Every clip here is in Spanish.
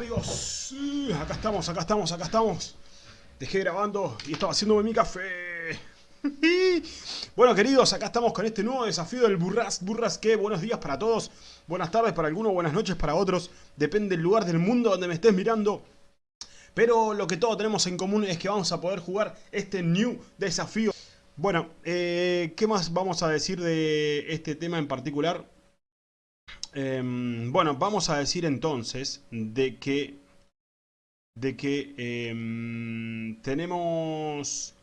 amigos? Acá estamos, acá estamos, acá estamos. Dejé grabando y estaba haciéndome mi café. bueno, queridos, acá estamos con este nuevo desafío del Burras. Burras, que buenos días para todos. Buenas tardes para algunos, buenas noches para otros. Depende del lugar del mundo donde me estés mirando. Pero lo que todos tenemos en común es que vamos a poder jugar este new desafío. Bueno, eh, ¿qué más vamos a decir de este tema en particular? Em, bueno, vamos a decir entonces de que de que em, tenemos...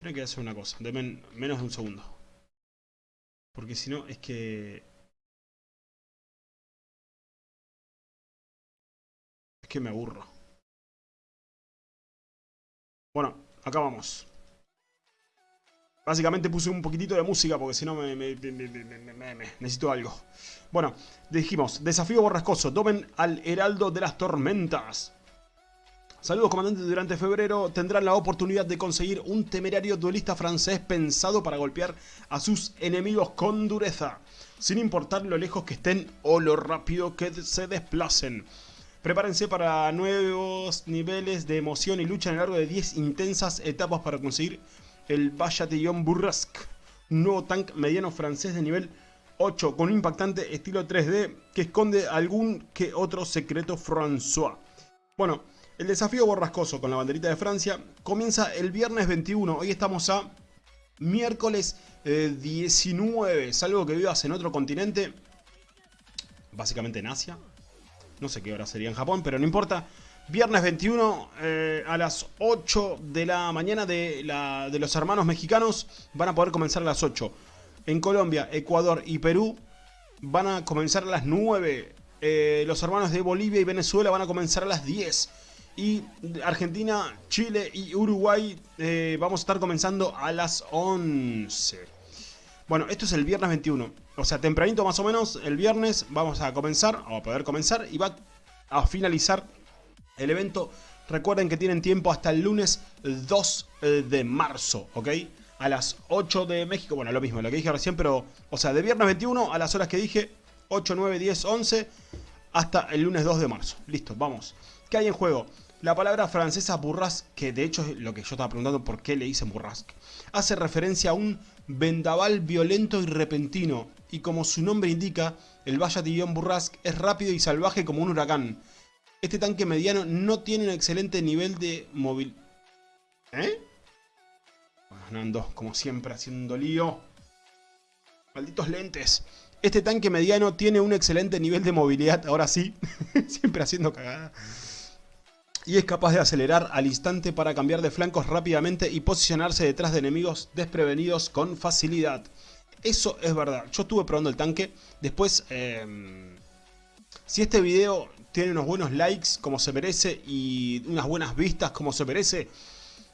Tengo que hacer una cosa, menos de un segundo. Porque si no, es que... Es que me aburro. Bueno, acá vamos. Básicamente puse un poquitito de música porque si no me, necesito algo. Bueno, dijimos, desafío borrascoso, tomen al Heraldo de las Tormentas. Saludos comandantes, durante febrero tendrán la oportunidad de conseguir un temerario duelista francés pensado para golpear a sus enemigos con dureza, sin importar lo lejos que estén o lo rápido que se desplacen. Prepárense para nuevos niveles de emoción y lucha a lo largo de 10 intensas etapas para conseguir el Bayatillon Burrasque, un nuevo tank mediano francés de nivel 8 con un impactante estilo 3D que esconde algún que otro secreto François. Bueno, el desafío borrascoso con la banderita de Francia comienza el viernes 21, hoy estamos a miércoles 19, eh, salvo que vivas en otro continente, básicamente en Asia, no sé qué hora sería en Japón, pero no importa. Viernes 21 eh, a las 8 de la mañana de, la, de, los hermanos mexicanos van a poder comenzar a las 8. En Colombia, Ecuador y Perú van a comenzar a las 9. Eh, los hermanos de Bolivia y Venezuela van a comenzar a las 10. Y Argentina, Chile y Uruguay eh, vamos a estar comenzando a las 11. Bueno, esto es el viernes 21. O sea, tempranito más o menos, el viernes vamos a comenzar, o a poder comenzar, y va a finalizar el evento. Recuerden que tienen tiempo hasta el lunes 2 eh, de marzo, ¿ok? A las 8 de México, bueno, lo mismo, lo que dije recién, pero, o sea, de viernes 21 a las horas que dije, 8, 9, 10, 11, hasta el lunes 2 de marzo. Listo, vamos. ¿Qué hay en juego? La palabra francesa burrasque, que de hecho es lo que yo estaba preguntando por qué le dicen burrasque, hace referencia a un vendaval violento y repentino, y como su nombre indica, el Bayatillon Burrasque es rápido y salvaje como un huracán. Este tanque mediano no tiene un excelente nivel de movilidad. ¿Eh? Nando, como siempre, haciendo lío. Malditos lentes. Este tanque mediano tiene un excelente nivel de movilidad, ahora sí. siempre haciendo cagada. Y es capaz de acelerar al instante para cambiar de flancos rápidamente y posicionarse detrás de enemigos desprevenidos con facilidad. Eso es verdad. Yo estuve probando el tanque. Después, em, si este video tiene unos buenos likes como se merece y unas buenas vistas como se merece,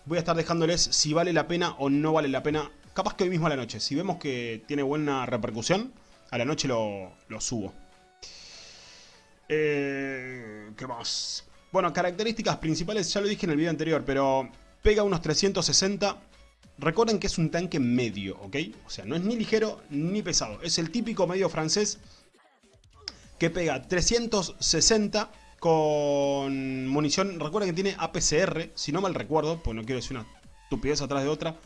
voy a estar dejándoles si vale la pena o no vale la pena. Capaz que hoy mismo a la noche. Si vemos que tiene buena repercusión, a la noche lo, subo. Eh, ¿Qué más? Bueno, características principales ya lo dije en el video anterior, pero pega unos 360 Recuerden que es un tanque medio, ¿ok? O sea, no es ni ligero ni pesado. Es el típico medio francés que pega 360 con munición. Recuerden que tiene APCR, si no mal recuerdo, pues no quiero decir una estupidez atrás de otra.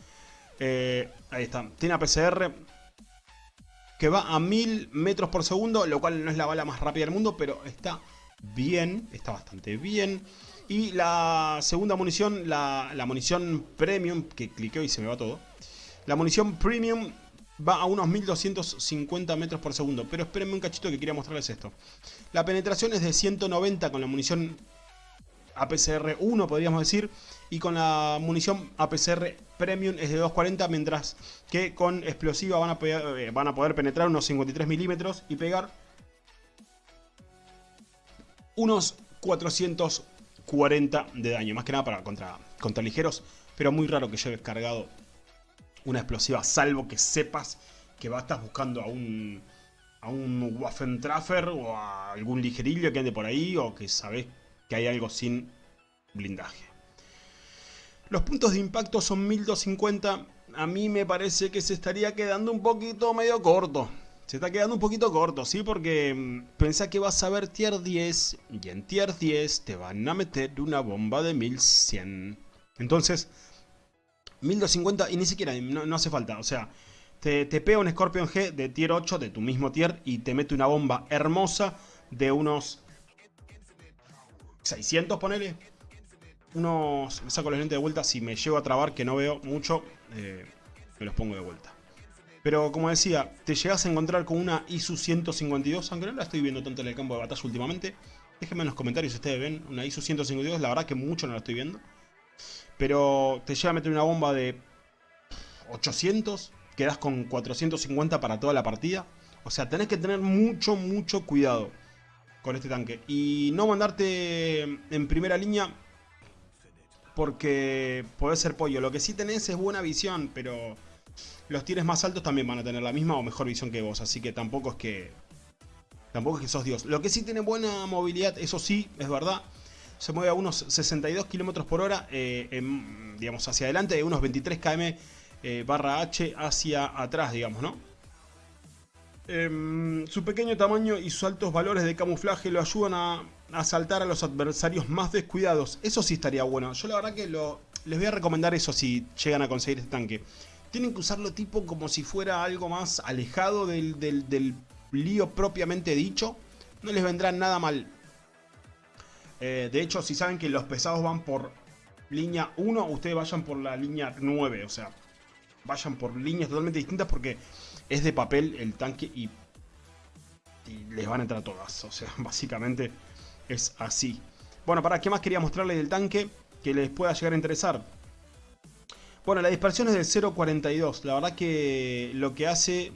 Eh, ahí está, tiene APCR que va a 1000 metros por segundo, lo cual no es la bala más rápida del mundo, pero está bien, está bastante bien. Y la segunda munición, la, munición premium, que cliqueo y se me va todo. La munición premium va a unos 1250 metros por segundo. Pero espérenme un cachito que quería mostrarles esto. La penetración es de 190 con la munición APCR 1, podríamos decir. Y con la munición APCR Premium es de 240, mientras que con explosiva van a, eh, poder penetrar unos 53 milímetros y pegar unos 400 40 de daño. Más que nada para contra, contra ligeros. Pero muy raro que lleves cargado una explosiva. Salvo que sepas que vas, estás buscando a un, a un Waffentraffer o a algún ligerillo que ande por ahí. O que sabes que hay algo sin blindaje. Los puntos de impacto son 1250. A mí me parece que se estaría quedando un poquito medio corto. Se está quedando un poquito corto, ¿sí? Porque mm, pensá que vas a ver tier 10 y en tier 10 te van a meter una bomba de 1100. Entonces, 1250 y ni siquiera, no, hace falta. O sea, te, te, pega un Scorpion G de tier 8 de tu mismo tier y te mete una bomba hermosa de unos 600, ponele. Unos... Me saco los lentes de vuelta. Si me llego a trabar, que no veo mucho, eh, me los pongo de vuelta. Pero como decía, te llegas a encontrar con una ISU 152, aunque no la estoy viendo tanto en el campo de batalla últimamente. Déjenme en los comentarios si ustedes ven una ISU 152, la verdad que mucho no la estoy viendo. Pero te llega a meter una bomba de 800, quedas con 450 para toda la partida. O sea, tenés que tener mucho, mucho cuidado con este tanque. Y no mandarte en primera línea porque podés ser pollo. Lo que sí tenés es buena visión, pero los tienes más altos también van a tener la misma o mejor visión que vos. Así que tampoco es que... Tampoco es que sos Dios. Lo que sí tiene buena movilidad, eso sí, es verdad. Se mueve a unos 62 km por hora, eh, digamos, hacia adelante, de unos 23 km eh, barra H hacia atrás, digamos, ¿no? Em, su pequeño tamaño y sus altos valores de camuflaje lo ayudan a, asaltar a los adversarios más descuidados. Eso sí estaría bueno. Yo la verdad que les voy a recomendar eso si llegan a conseguir este tanque. Tienen que usarlo tipo como si fuera algo más alejado del, lío propiamente dicho. No les vendrá nada mal. Eh, de hecho, si saben que los pesados van por línea 1, ustedes vayan por la línea 9. O sea, vayan por líneas totalmente distintas porque es de papel el tanque y, les van a entrar todas. O sea, básicamente es así. Bueno, ¿para qué más quería mostrarles del tanque que les pueda llegar a interesar? Bueno, la dispersión es del 0.42. La verdad que lo que hace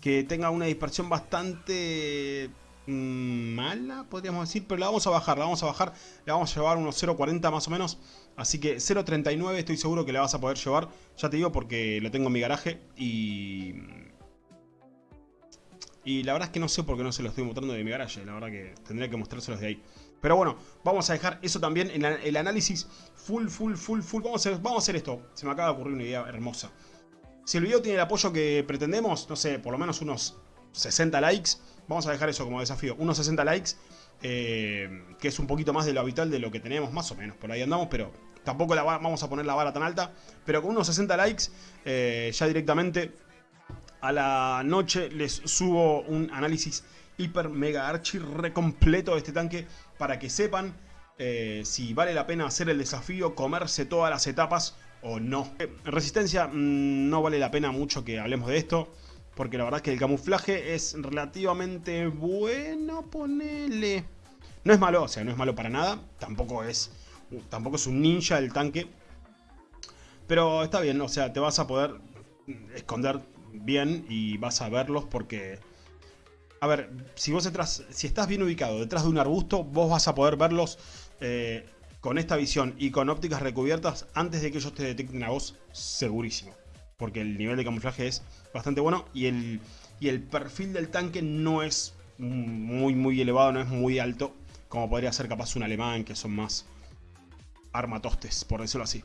que tenga una dispersión bastante mala, podríamos decir, pero la vamos a bajar, la vamos a bajar, la vamos a llevar unos 0.40 más o menos, así que 0.39 estoy seguro que la vas a poder llevar, ya te digo porque lo tengo en mi garaje y y la verdad es que no sé por qué no se lo estoy mostrando de mi garaje. La verdad que tendría que mostrárselos de ahí. Pero bueno, vamos a dejar eso también en el análisis full, full, full, full. Vamos a, vamos a hacer esto. Se me acaba de ocurrir una idea hermosa. Si el video tiene el apoyo que pretendemos, no sé, por lo menos unos 60 likes. Vamos a dejar eso como desafío. Unos 60 likes. Eh, que es un poquito más de lo habitual de lo que tenemos, más o menos. Por ahí andamos, pero tampoco la vamos a poner la vara tan alta. Pero con unos 60 likes, eh, ya directamente a la noche les subo un análisis hiper mega archi recompleto de este tanque para que sepan eh, si vale la pena hacer el desafío, comerse todas las etapas o no. En resistencia mm, no vale la pena mucho que hablemos de esto. Porque la verdad es que el camuflaje es relativamente bueno, ponele. No es malo, o sea, no es malo para nada. Tampoco es, tampoco es un ninja el tanque. Pero está bien, o sea, te vas a poder esconder bien y vas a verlos porque... A ver, si vos detrás, si estás bien ubicado detrás de un arbusto, vos vas a poder verlos eh, con esta visión y con ópticas recubiertas antes de que ellos te detecten a vos, segurísimo. Porque el nivel de camuflaje es bastante bueno y el, y el perfil del tanque no es muy muy elevado, no es muy alto, como podría ser capaz un alemán, que son más armatostes, por decirlo así.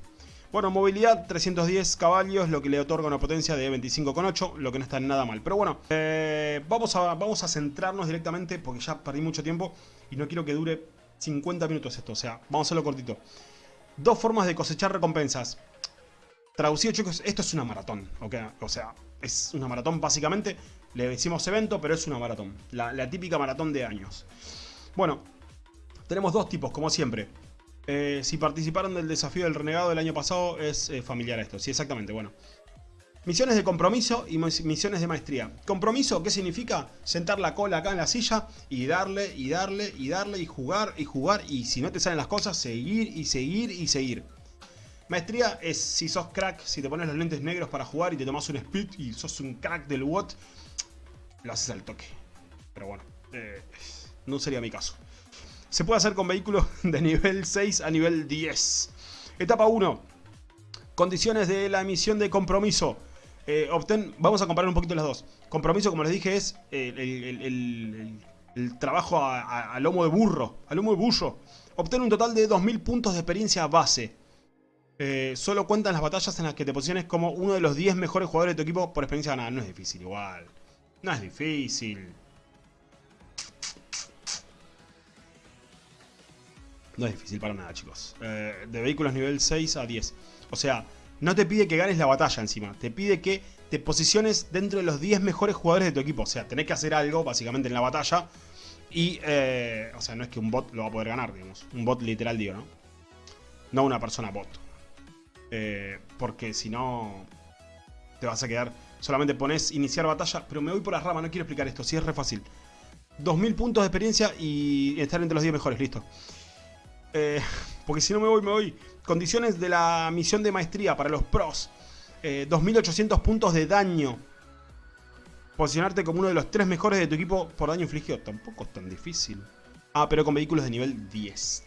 Bueno, movilidad 310 caballos, lo que le otorga una potencia de 25,8, lo que no está nada mal. Pero bueno, eh, vamos, a, vamos a centrarnos directamente, porque ya perdí mucho tiempo y no quiero que dure 50 minutos esto, o sea, vamos a hacerlo cortito. Dos formas de cosechar recompensas. Traducido chicos, esto es una maratón, o sea, es una maratón básicamente, le decimos evento, pero es una maratón, la, la típica maratón de años. Bueno, tenemos dos tipos, como siempre. Eh, si participaron del desafío del renegado del año pasado, es eh, familiar a esto. Sí, exactamente, bueno. Misiones de compromiso y misiones de maestría. Compromiso, ¿qué significa? Sentar la cola acá en la silla y darle, y darle, y darle, y jugar, y jugar. Y si no te salen las cosas, seguir, y seguir, y seguir. Maestría es si sos crack, si te pones los lentes negros para jugar y te tomas un speed y sos un crack del WOT, lo haces al toque. Pero bueno, eh, no sería mi caso. Se puede hacer con vehículos de nivel 6 a nivel 10. Etapa 1. Condiciones de la emisión de compromiso. Eh, obtén, vamos a comparar un poquito las dos. Compromiso, como les dije, es el, trabajo a, lomo de burro, a lomo de burro. Obtén un total de 2000 puntos de experiencia base. Eh, solo cuentan las batallas en las que te posiciones como uno de los 10 mejores jugadores de tu equipo por experiencia ganada. No es difícil, igual. No es difícil. No es difícil para nada, chicos. Eh, de vehículos nivel 6 a 10. O sea, no te pide que ganes la batalla encima. Te pide que te posiciones dentro de los 10 mejores jugadores de tu equipo. O sea, tenés que hacer algo, básicamente, en la batalla. Y, eh, o sea, no es que un bot lo va a poder ganar, digamos. Un bot literal, digo, ¿no? No una persona bot. Eh, porque si no, te vas a quedar... Solamente pones iniciar batalla. Pero me voy por las ramas, no quiero explicar esto. Si es re fácil. 2000 puntos de experiencia y estar entre los 10 mejores, listo. Eh, porque si no me voy, me voy. Condiciones de la misión de maestría para los pros. 2800 eh, puntos de daño. Posicionarte como uno de los tres mejores de tu equipo por daño infligido. Tampoco es tan difícil. Ah, pero con vehículos de nivel 10.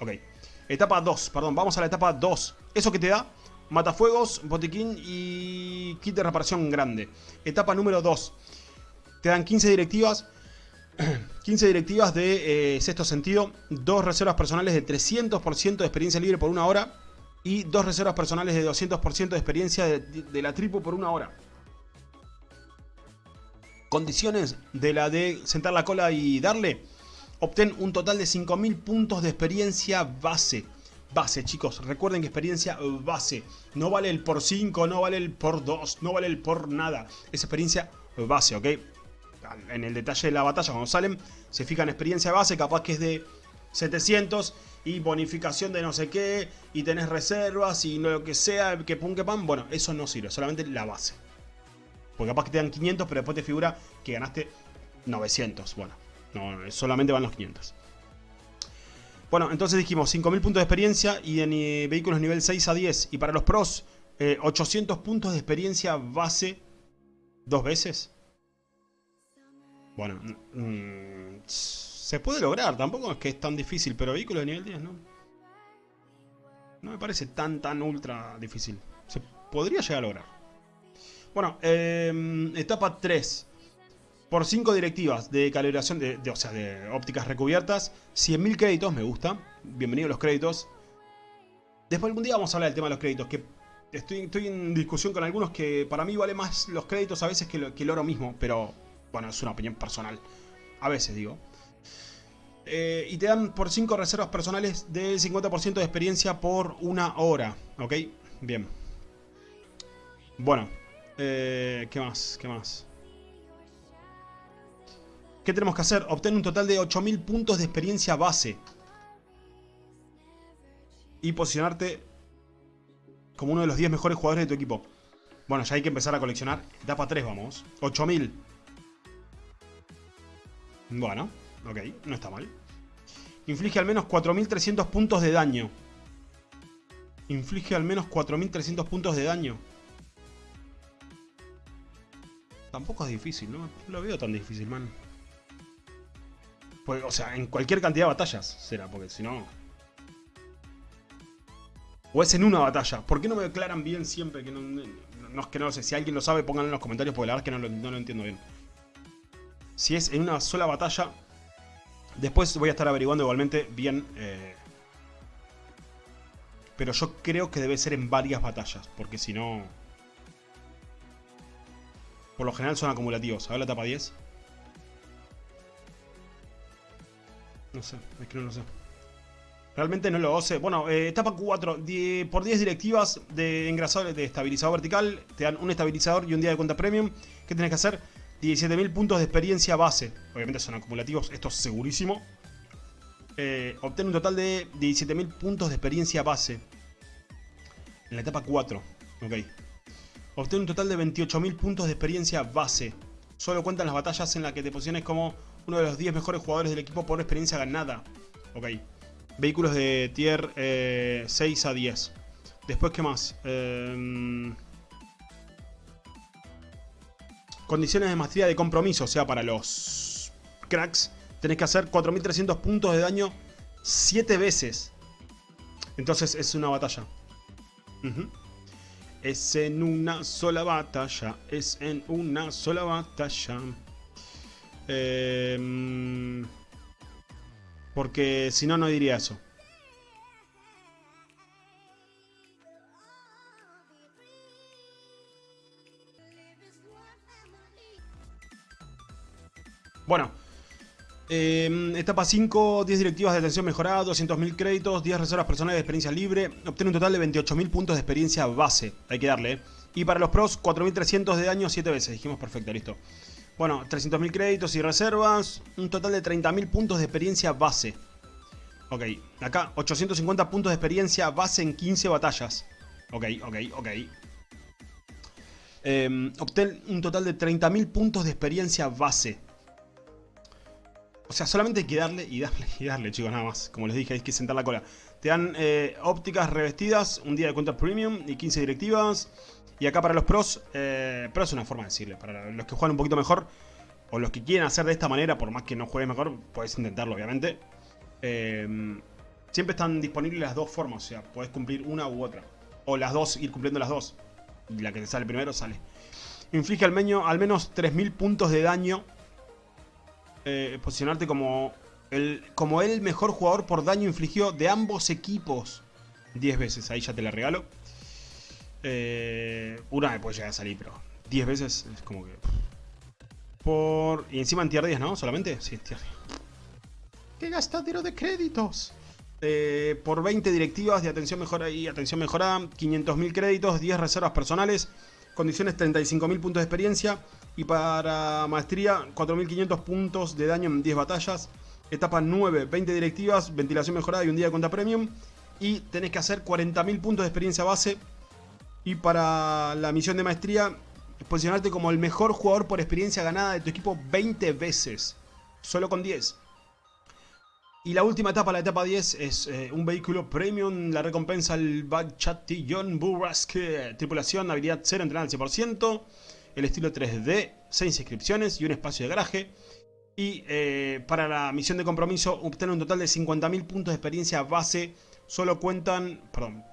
Ok. Etapa 2, perdón, vamos a la etapa 2. ¿Eso que te da? Matafuegos, botiquín y kit de reparación grande. Etapa número 2. Te dan 15 directivas 15 directivas de eh, sexto sentido, dos reservas personales de 300% de experiencia libre por una hora y dos reservas personales de 200% de experiencia de, la tripu por una hora. Condiciones de la de sentar la cola y darle. Obtén un total de 5000 puntos de experiencia base. Base, chicos. Recuerden que experiencia base. No vale el por 5, no vale el por 2, no vale el por nada. Es experiencia base, ¿ok? en el detalle de la batalla, cuando salen, se fijan experiencia base, capaz que es de 700 y bonificación de no sé qué, y tenés reservas y lo que sea, que pum que pan. Bueno, eso no sirve, solamente la base. Porque capaz que te dan 500, pero después te figura que ganaste 900. Bueno, no, solamente van los 500. Bueno, entonces dijimos 5000 puntos de experiencia y en eh, vehículos nivel 6 a 10. Y para los pros, 800 eh, puntos de experiencia base dos veces. Bueno, se puede lograr, tampoco es que es tan difícil, pero vehículo de nivel 10 no. No me parece tan, tan ultra difícil. Se podría llegar a lograr. Bueno, em, etapa 3. Por 5 directivas de calibración, de, o sea, de ópticas recubiertas. 100.000 créditos, me gusta. Bienvenidos los créditos. Después algún día vamos a hablar del tema de los créditos, que estoy, estoy en discusión con algunos que para mí vale más los créditos a veces que, que el oro mismo, pero bueno, es una opinión personal. A veces digo. Eh, y te dan por 5 reservas personales del 50% de experiencia por una hora. ¿Ok? Bien. Bueno. Eh, ¿Qué más? ¿Qué más? ¿Qué tenemos que hacer? Obtener un total de 8000 puntos de experiencia base. Y posicionarte como uno de los 10 mejores jugadores de tu equipo. Bueno, ya hay que empezar a coleccionar. Etapa 3, vamos. 8000. Bueno, ok, no está mal. Inflige al menos 4.300 puntos de daño. Inflige al menos 4.300 puntos de daño. Tampoco es difícil. No lo veo tan difícil, man. Pues, o sea, en cualquier cantidad de batallas será, porque si no... O es en una batalla. ¿Por qué no me declaran bien siempre? Que no, no, que no lo sé. Si alguien lo sabe, pónganlo en los comentarios, porque la verdad es que no lo entiendo bien si es en una sola batalla. Después voy a estar averiguando igualmente bien. Eh, pero yo creo que debe ser en varias batallas. Porque si no... Por lo general son acumulativos. A ver la etapa 10. No sé, es que no lo sé. Realmente no lo sé. Bueno, eh, etapa 4. por 10 directivas de engrasador, de estabilizador vertical, te dan un estabilizador y un día de cuenta premium. ¿Qué tienes que hacer? 17.000 puntos de experiencia base. Obviamente son acumulativos, esto es segurísimo. Eh, obtiene un total de 17.000 puntos de experiencia base. En la etapa 4. Ok. Obtiene un total de 28.000 puntos de experiencia base. Solo cuentan las batallas en las que te posiciones como uno de los 10 mejores jugadores del equipo por experiencia ganada. Ok. Vehículos de tier 6 eh, a 10. Después, ¿qué más? Eh... Condiciones de maestría de compromiso, o sea, para los cracks, tenés que hacer 4300 puntos de daño 7 veces. Entonces es una batalla. Es en una sola batalla. Es en una sola batalla. Em, porque si no, no diría eso. Bueno, eh, etapa 5, 10 directivas de atención mejorada, 200.000 créditos, 10 reservas personales de experiencia libre. Obtiene un total de 28.000 puntos de experiencia base. Hay que darle, ¿eh? Y para los pros, 4.300 de daño 7 veces. Dijimos perfecto, listo. Bueno, 300.000 créditos y reservas. Un total de 30.000 puntos de experiencia base. Ok, acá 850 puntos de experiencia base en 15 batallas. Ok, ok, ok. Eh, un total de 30.000 puntos de experiencia base. O sea, solamente hay que darle y darle y darle, chicos, nada más. Como les dije, hay que sentar la cola. Te dan eh, ópticas revestidas, un día de cuenta premium y 15 directivas. Y acá para los pros, eh, pro es una forma de decirle. Para los que juegan un poquito mejor, o los que quieren hacer de esta manera, por más que no juegues mejor, puedes intentarlo, obviamente. Eh, siempre están disponibles las dos formas, o sea, puedes cumplir una u otra. O las dos, ir cumpliendo las dos. Y la que te sale primero, sale. Inflige al, meño, al menos 3.000 puntos de daño eh, posicionarte como el, como el mejor jugador por daño infligido de ambos equipos 10 veces. Ahí ya te la regalo. Eh, una me puede llegar a salir, pero 10 veces es como que... Por... Y encima en tier 10, ¿no? ¿Solamente? Sí, tier 10. ¡Qué gastadero de créditos! Eh, por 20 directivas de atención mejorada y atención mejorada, 500.000 créditos, 10 reservas personales, condiciones 35.000 puntos de experiencia, y para maestría, 4.500 puntos de daño en 10 batallas. Etapa 9, 20 directivas, ventilación mejorada y un día de cuenta premium. Y tenés que hacer 40.000 puntos de experiencia base. Y para la misión de maestría, posicionarte como el mejor jugador por experiencia ganada de tu equipo 20 veces. Solo con 10. Y la última etapa, la etapa 10, es eh, un vehículo premium. La recompensa al Bachatillon Burrasque. Tripulación, habilidad 0, entrenada al 100% el estilo 3D, 6 inscripciones y un espacio de garaje. Y eh, para la misión de compromiso, obtener un total de 50.000 puntos de experiencia base. Solo cuentan... Perdón.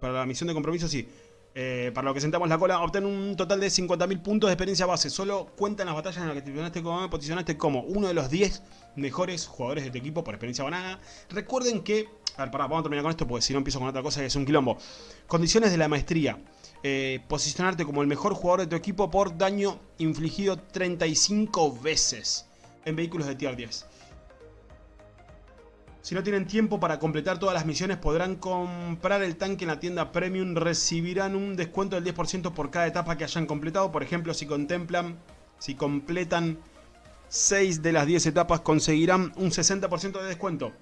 Para la misión de compromiso, sí. Eh, para lo que sentamos la cola, obtener un total de 50.000 puntos de experiencia base. Solo cuentan las batallas en las que te posicionaste como, posicionaste como uno de los 10 mejores jugadores de tu equipo por experiencia banana. Recuerden que... A ver, pará, vamos a terminar con esto porque si no empiezo con otra cosa que es un quilombo. Condiciones de la maestría. Eh, posicionarte como el mejor jugador de tu equipo por daño infligido 35 veces en vehículos de tier 10. Si no tienen tiempo para completar todas las misiones podrán comprar el tanque en la tienda Premium, recibirán un descuento del 10% por cada etapa que hayan completado. Por ejemplo, si contemplan, si completan 6 de las 10 etapas conseguirán un 60% de descuento.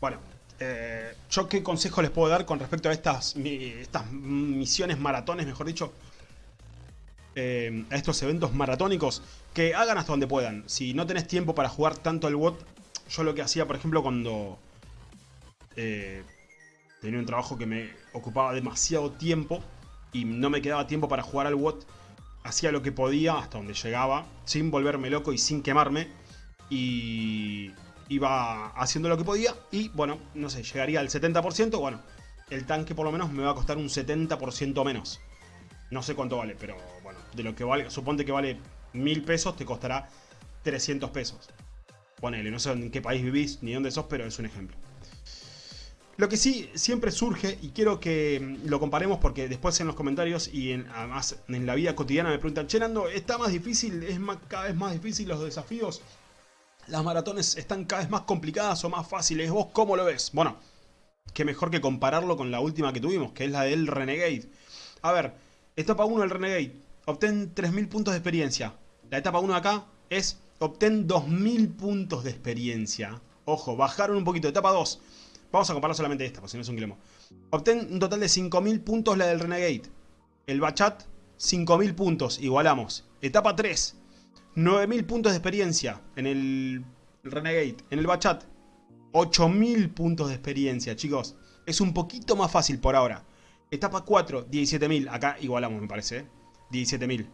Bueno, eh, ¿Yo qué consejo les puedo dar con respecto a estas, estas misiones maratones, mejor dicho? Eh, a estos eventos maratónicos, que hagan hasta donde puedan. Si no tenés tiempo para jugar tanto al WOT, yo lo que hacía, por ejemplo, cuando eh, tenía un trabajo que me ocupaba demasiado tiempo y no me quedaba tiempo para jugar al WOT, hacía lo que podía hasta donde llegaba, sin volverme loco y sin quemarme. Y iba haciendo lo que podía y, bueno, no sé, llegaría al 70%, bueno, el tanque por lo menos me va a costar un 70% menos. No sé cuánto vale, pero bueno, de lo que vale, suponte que vale 1000 pesos, te costará 300 pesos. Ponele, no sé en qué país vivís ni dónde sos, pero es un ejemplo. Lo que sí siempre surge, y quiero que lo comparemos porque después en los comentarios y en, además en la vida cotidiana me preguntan, Che ¿está más difícil? ¿Es más, cada vez más difícil los desafíos? Las maratones están cada vez más complicadas o más fáciles. ¿Vos cómo lo ves? Bueno, qué mejor que compararlo con la última que tuvimos, que es la del Renegade. A ver, etapa 1 del Renegade, obtén 3000 puntos de experiencia. La etapa 1 de acá es obtén 2000 puntos de experiencia. Ojo, bajaron un poquito. Etapa 2, vamos a comparar solamente esta, porque si no es un quilombo. Obtén un total de 5000 puntos la del Renegade. El Bachat, 5000 puntos, igualamos. Etapa 3, 9000 puntos de experiencia en el Renegade. En el Bachat, 8000 puntos de experiencia, chicos. Es un poquito más fácil por ahora. Etapa 4, 17000. Acá igualamos, me parece. ¿eh? 17000.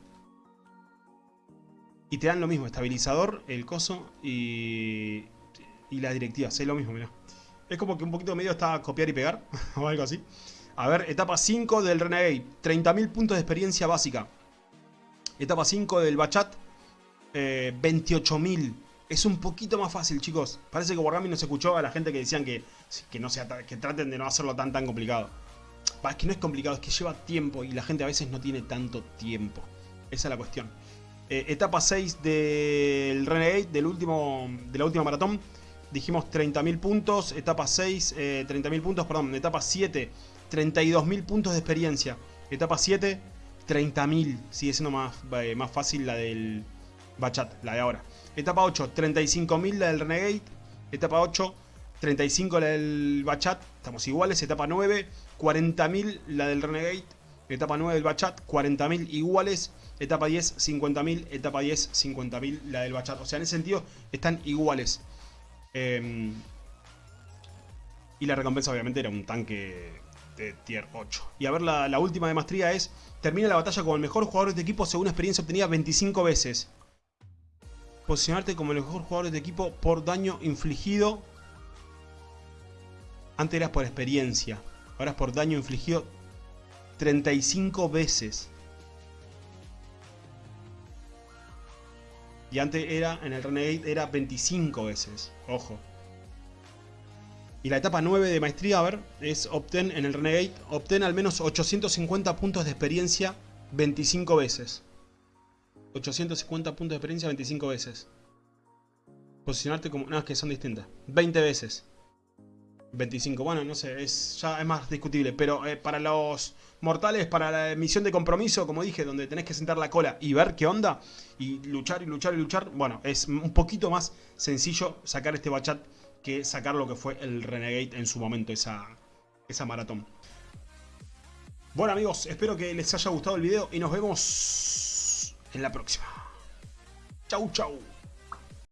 Y te dan lo mismo, estabilizador, el coso y, y la directiva. Es lo mismo, mirá. Es como que un poquito medio está copiar y pegar, o algo así. A ver, etapa 5 del Renegade. 30.000 puntos de experiencia básica. Etapa 5 del Bachat eh, 28.000. Es un poquito más fácil, chicos. Parece que Wargaming no se escuchó a la gente que decían que, que, no sea, que traten de no hacerlo tan tan complicado. Es que no es complicado, es que lleva tiempo y la gente a veces no tiene tanto tiempo. Esa es la cuestión. Eh, etapa 6 del Renegade, del último, de la última maratón. Dijimos 30.000 puntos. Etapa 6, 30.000 puntos, perdón. Etapa 7, 32.000 puntos de experiencia. Etapa 7, 30.000. Sigue siendo más, más fácil la del Bachat, la de ahora. Etapa 8, 35.000 la del Renegade. Etapa 8, 35 la del Bachat. Estamos iguales. Etapa 9, 40.000 la del Renegade. Etapa 9 del Bachat, 40.000 iguales. Etapa 10, 50.000. Etapa 10, 50.000 la del Bachat. O sea, en ese sentido están iguales. Em, y la recompensa obviamente era un tanque de tier 8. Y a ver, la, la última de maestría es... Termina la batalla como el mejor jugador de este equipo según experiencia obtenida 25 veces posicionarte como el mejor jugador de equipo por daño infligido. Antes eras por experiencia, ahora es por daño infligido 35 veces. Y antes era, en el Renegade, era 25 veces. Ojo. Y la etapa 9 de maestría, a ver, es obtén en el Renegade, obtén al menos 850 puntos de experiencia 25 veces. 850 puntos de experiencia 25 veces. Posicionarte como... No, es que son distintas. 20 veces. 25. Bueno, no sé, es ya es más discutible. Pero eh, para los mortales, para la misión de compromiso, como dije, donde tenés que sentar la cola y ver qué onda, y luchar y luchar y luchar, bueno, es un poquito más sencillo sacar este bachat que sacar lo que fue el Renegade en su momento, esa, esa maratón. Bueno amigos, espero que les haya gustado el video y nos vemos en la próxima. Chau, chau.